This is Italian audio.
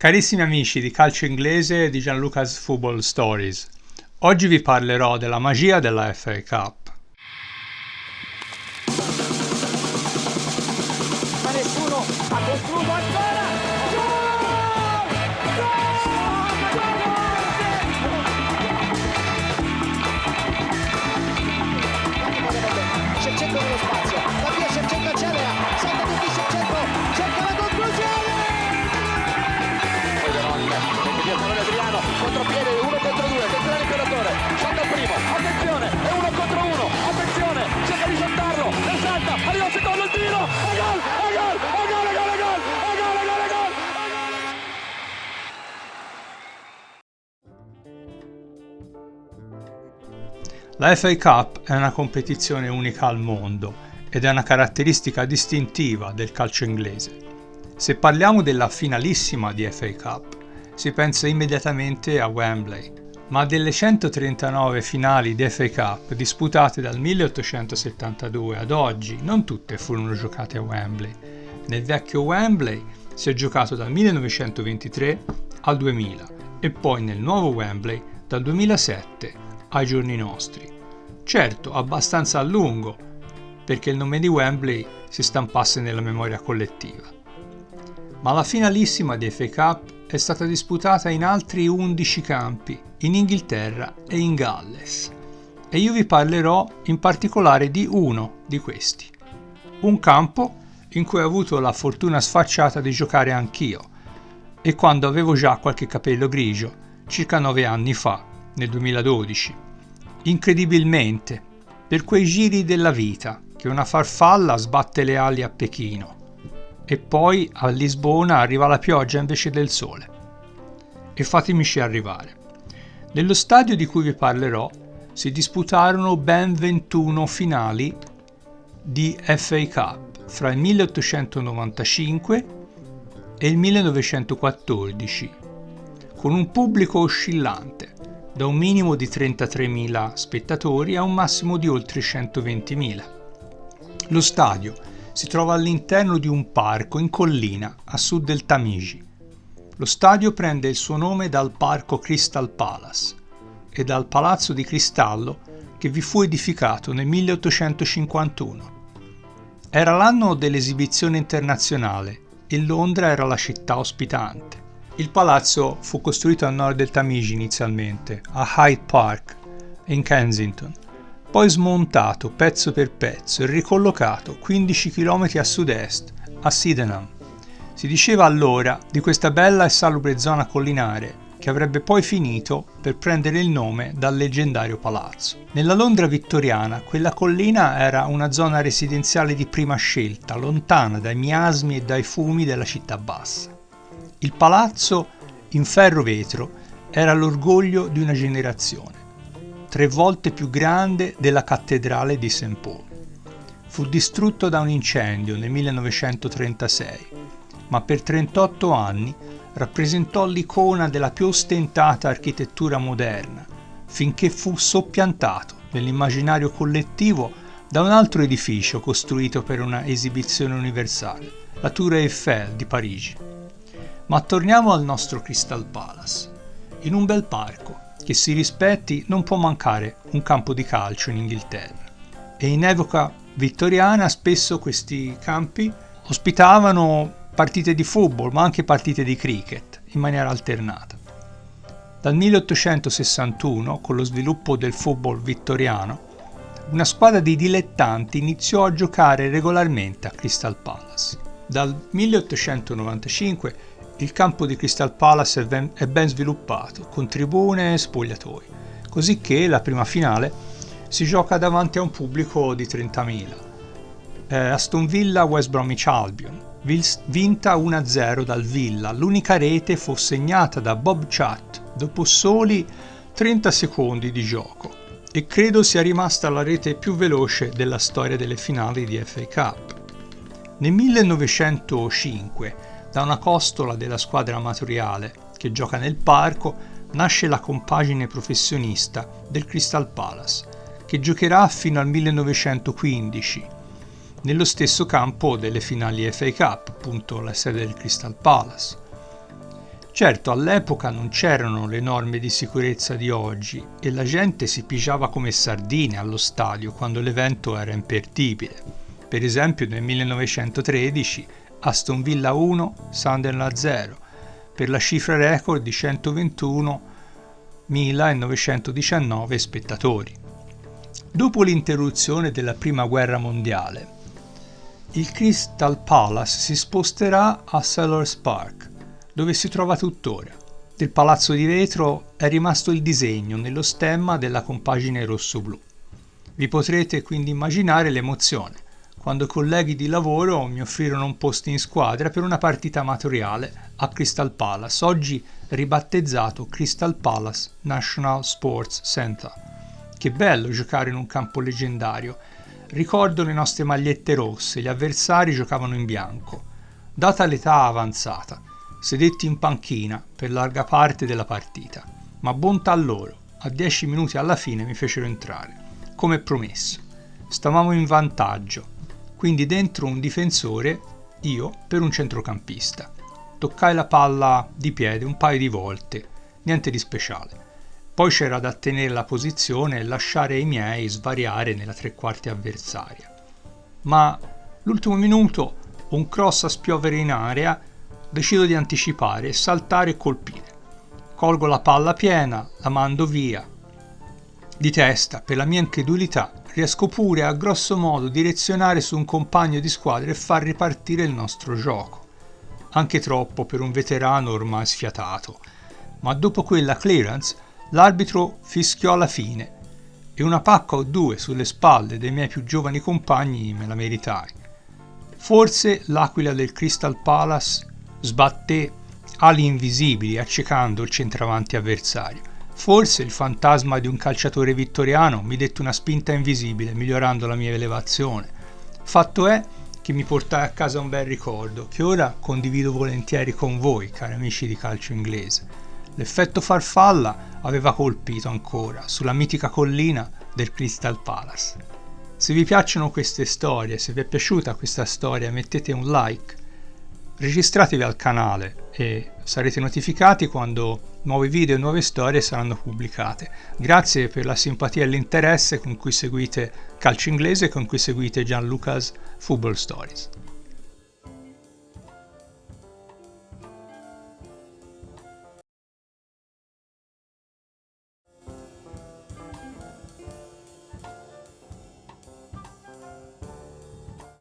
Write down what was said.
Carissimi amici di calcio inglese e di Gianluca's Football Stories, oggi vi parlerò della magia della FA Cup. La FA Cup è una competizione unica al mondo ed è una caratteristica distintiva del calcio inglese. Se parliamo della finalissima di FA Cup, si pensa immediatamente a Wembley, ma delle 139 finali di FA Cup disputate dal 1872 ad oggi, non tutte furono giocate a Wembley. Nel vecchio Wembley si è giocato dal 1923 al 2000 e poi nel nuovo Wembley dal 2007 ai giorni nostri. Certo, abbastanza a lungo, perché il nome di Wembley si stampasse nella memoria collettiva. Ma la finalissima di FA Cup è stata disputata in altri 11 campi, in Inghilterra e in Galles. E io vi parlerò in particolare di uno di questi. Un campo in cui ho avuto la fortuna sfacciata di giocare anch'io, e quando avevo già qualche capello grigio, circa 9 anni fa, nel 2012. Incredibilmente, per quei giri della vita che una farfalla sbatte le ali a Pechino e poi a Lisbona arriva la pioggia invece del sole. E fatemici arrivare. Nello stadio di cui vi parlerò si disputarono ben 21 finali di FA Cup fra il 1895 e il 1914, con un pubblico oscillante da un minimo di 33.000 spettatori a un massimo di oltre 120.000. Lo stadio si trova all'interno di un parco in collina a sud del Tamigi. Lo stadio prende il suo nome dal parco Crystal Palace e dal palazzo di cristallo che vi fu edificato nel 1851. Era l'anno dell'esibizione internazionale e Londra era la città ospitante. Il palazzo fu costruito a nord del Tamigi inizialmente, a Hyde Park, in Kensington, poi smontato pezzo per pezzo e ricollocato 15 km a sud-est, a Sydenham. Si diceva allora di questa bella e salubre zona collinare che avrebbe poi finito per prendere il nome dal leggendario palazzo. Nella Londra vittoriana quella collina era una zona residenziale di prima scelta, lontana dai miasmi e dai fumi della città bassa. Il palazzo in ferro vetro era l'orgoglio di una generazione, tre volte più grande della cattedrale di St. Paul. Fu distrutto da un incendio nel 1936, ma per 38 anni rappresentò l'icona della più ostentata architettura moderna, finché fu soppiantato nell'immaginario collettivo da un altro edificio costruito per una esibizione universale, la Tour Eiffel di Parigi. Ma torniamo al nostro Crystal Palace. In un bel parco, che si rispetti, non può mancare un campo di calcio in Inghilterra. E in epoca vittoriana spesso questi campi ospitavano partite di football, ma anche partite di cricket, in maniera alternata. Dal 1861, con lo sviluppo del football vittoriano, una squadra di dilettanti iniziò a giocare regolarmente a Crystal Palace. Dal 1895 il campo di Crystal Palace è ben, sviluppato, con tribune e spogliatoi, così che la prima finale si gioca davanti a un pubblico di 30.000. Eh, Aston Villa West Bromwich Albion, vinta 1-0 dal Villa, l'unica rete fu segnata da Bob Chat dopo soli 30 secondi di gioco e credo sia rimasta la rete più veloce della storia delle finali di FA Cup. Nel 1905 da una costola della squadra amatoriale che gioca nel parco nasce la compagine professionista del Crystal Palace, che giocherà fino al 1915, nello stesso campo delle finali FA Cup, appunto la sede del Crystal Palace. Certo, all'epoca non c'erano le norme di sicurezza di oggi e la gente si pigiava come sardine allo stadio quando l'evento era imperdibile. Per esempio nel 1913 Aston Villa 1, Sunderland 0, per la cifra record di 121.919 spettatori. Dopo l'interruzione della Prima Guerra Mondiale, il Crystal Palace si sposterà a Sellers Park, dove si trova tuttora. Del palazzo di vetro è rimasto il disegno nello stemma della compagine rosso-blu. Vi potrete quindi immaginare l'emozione quando colleghi di lavoro mi offrirono un posto in squadra per una partita amatoriale a Crystal Palace, oggi ribattezzato Crystal Palace National Sports Center. Che bello giocare in un campo leggendario. Ricordo le nostre magliette rosse, gli avversari giocavano in bianco. Data l'età avanzata, sedetti in panchina per larga parte della partita, ma bontà loro, a dieci minuti alla fine mi fecero entrare, come promesso. Stavamo in vantaggio, quindi dentro un difensore, io per un centrocampista. Toccai la palla di piede un paio di volte, niente di speciale. Poi c'era da tenere la posizione e lasciare i miei svariare nella tre quarti avversaria. Ma l'ultimo minuto, un cross a spiovere in area, decido di anticipare, saltare e colpire. Colgo la palla piena, la mando via. Di testa, per la mia incredulità, riesco pure a grosso modo direzionare su un compagno di squadra e far ripartire il nostro gioco. Anche troppo per un veterano ormai sfiatato. Ma dopo quella clearance l'arbitro fischiò alla fine e una pacca o due sulle spalle dei miei più giovani compagni me la meritai. Forse l'aquila del Crystal Palace sbatté ali invisibili accecando il centravanti avversario Forse il fantasma di un calciatore vittoriano mi dette una spinta invisibile, migliorando la mia elevazione. Fatto è che mi portai a casa un bel ricordo, che ora condivido volentieri con voi, cari amici di calcio inglese. L'effetto farfalla aveva colpito ancora sulla mitica collina del Crystal Palace. Se vi piacciono queste storie, se vi è piaciuta questa storia, mettete un like, registratevi al canale e sarete notificati quando nuovi video e nuove storie saranno pubblicate. Grazie per la simpatia e l'interesse con cui seguite Calcio Inglese e con cui seguite Gianluca's Football Stories.